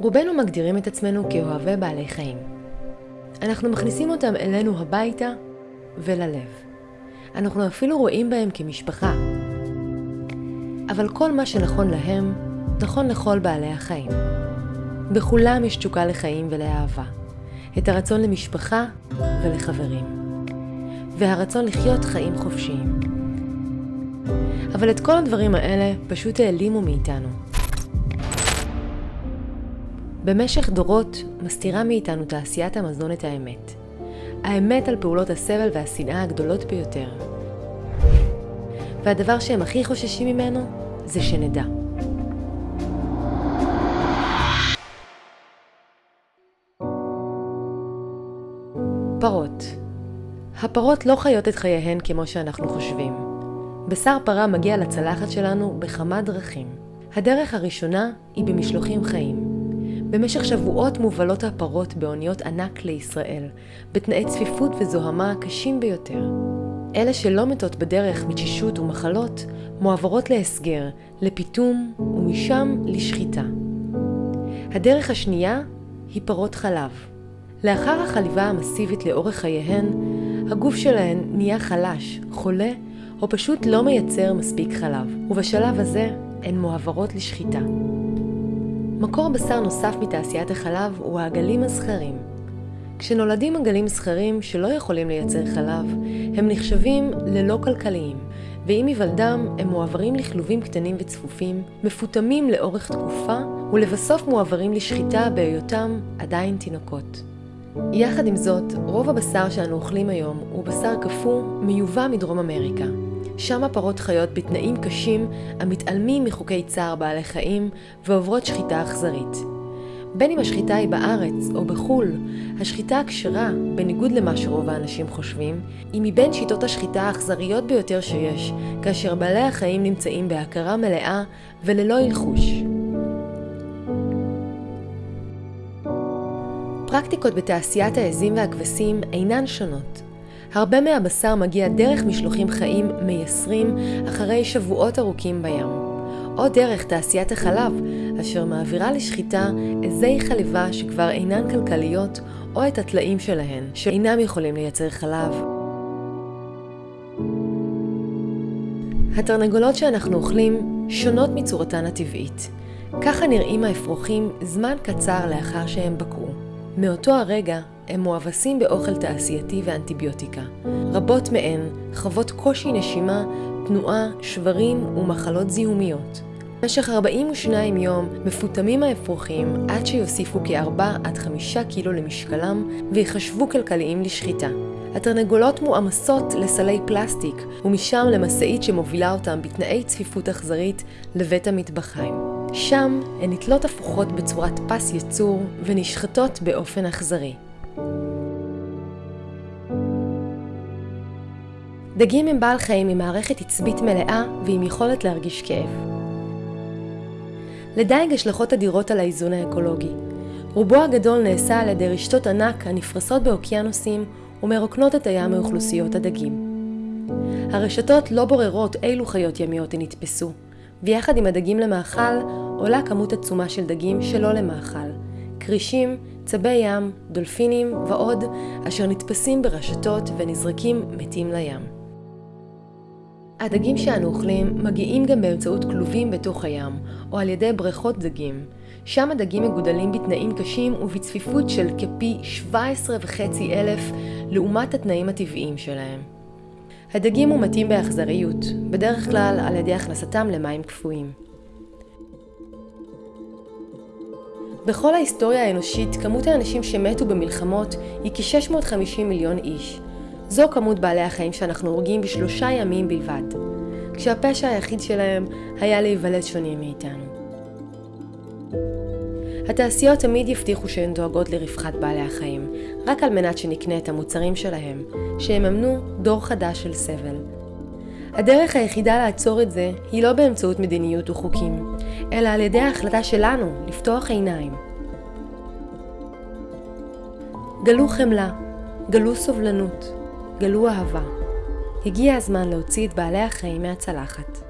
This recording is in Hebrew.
רובנו מגדירים את עצמנו כאוהבי בעלי חיים. אנחנו מכניסים אותם אלינו הביתה וללב. אנחנו אפילו רואים בהם כמשפחה. אבל כל מה שנכון להם, נכון לכל בעלי החיים. בכולם יש תשוקה לחיים ולאהבה. את הרצון למשפחה ולחברים. והרצון לחיות חיים חופשיים. אבל את כל הדברים האלה פשוט העלימו מאיתנו. במשך דורות מסתירה מאיתנו תעשיית המזון את האמת. האמת על פעולות הסבל והשנאה הגדולות ביותר. והדבר שהם הכי חוששים ממנו זה שנדע. פרות הפרות לא חיות את חייהן כמו שאנחנו חושבים. בשר פרה מגיע לצלחת שלנו בכמה דרכים. הדרך הראשונה היא במשלוחים חיים. במשך שבועות מובלות הפרות באוניות ענק לישראל, בתנאי צפיפות וזוהמה קשים ביותר. אלה שלא מתות בדרך מתשישות ומחלות, מועברות להסגר, לפיתום ומשם לשחיטה. הדרך השנייה היא פרות חלב. לאחר החליבה המסיבית לאורך חייהן, הגוף שלהן נהיה חלש, חולה, או פשוט לא מייצר מספיק חלב, ובשלב הזה הן מועברות לשחיטה. מקור בשר נוסף מתעשיית החלב הוא העגלים הזכרים. כשנולדים עגלים זכרים שלא יכולים לייצר חלב, הם נחשבים ללא כלכליים, ועם היוולדם הם מועברים לכלובים קטנים וצפופים, מפותמים לאורך תקופה, ולבסוף מועברים לשחיטה בהיותם עדיין תינוקות. יחד עם זאת, רוב הבשר שאנו אוכלים היום הוא בשר קפוא מיובא מדרום אמריקה. שם הפרות חיות בתנאים קשים המתעלמים מחוקי צער בעלי חיים ועוברות שחיטה אכזרית. בין אם השחיטה היא בארץ או בחו"ל, השחיטה הכשרה, בניגוד למה שרוב האנשים חושבים, היא מבין שיטות השחיטה האכזריות ביותר שיש, כאשר בעלי החיים נמצאים בהכרה מלאה וללא הלחוש. פרקטיקות בתעשיית העזים והכבשים אינן שונות. הרבה מהבשר מגיע דרך משלוחים חיים מייסרים אחרי שבועות ארוכים בים, או דרך תעשיית החלב, אשר מעבירה לשחיטה עזי חליבה שכבר אינן כלכליות, או את הטלאים שלהן, שאינם יכולים לייצר חלב. התרנגולות שאנחנו אוכלים שונות מצורתן הטבעית. ככה נראים האפרוחים זמן קצר לאחר שהם בקעו. מאותו הרגע הם מואבסים באוכל תעשייתי ואנטיביוטיקה. רבות מהן חוות קושי נשימה, תנועה, שברים ומחלות זיהומיות. במשך 42 יום מפותמים האפרוחים עד שיוסיפו כ-4 עד 5 קילו למשקלם ויחשבו כלכליים לשחיטה. התרנגולות מועמסות לסלי פלסטיק ומשם למשאית שמובילה אותם בתנאי צפיפות אכזרית לבית המטבחיים. שם הן נתלות הפוכות בצורת פס ייצור ונשחטות באופן אכזרי. דגים הם בעל חיים עם מערכת עצבית מלאה ועם יכולת להרגיש כאב. לדייג השלכות אדירות על האיזון האקולוגי. רובו הגדול נעשה על ידי רשתות ענק הנפרסות באוקיינוסים ומרוקנות את הים מאוכלוסיות הדגים. הרשתות לא בוררות אילו חיות ימיות הן נתפסו, ויחד עם הדגים למאכל עולה כמות עצומה של דגים שלא למאכל, כרישים, צבי ים, דולפינים ועוד, אשר נתפסים ברשתות ונזרקים מתים לים. הדגים שאנו אוכלים מגיעים גם באמצעות כלובים בתוך הים, או על ידי בריכות דגים. שם הדגים מגודלים בתנאים קשים ובצפיפות של כפי 17.5 אלף לעומת התנאים הטבעיים שלהם. הדגים מומתים באכזריות, בדרך כלל על ידי הכנסתם למים קפואים. בכל ההיסטוריה האנושית, כמות האנשים שמתו במלחמות היא כ-650 מיליון איש. זו כמות בעלי החיים שאנחנו הורגים בשלושה ימים בלבד, כשהפשע היחיד שלהם היה להיוולד שונים מאיתנו. התעשיות תמיד יבטיחו שהן דואגות לרווחת בעלי החיים, רק על מנת שנקנה את המוצרים שלהם, שיממנו דור חדש של סבל. הדרך היחידה לעצור את זה היא לא באמצעות מדיניות וחוקים, אלא על ידי ההחלטה שלנו לפתוח עיניים. גלו חמלה, גלו סובלנות, גלו אהבה. הגיע הזמן להוציא את בעלי החיים מהצלחת.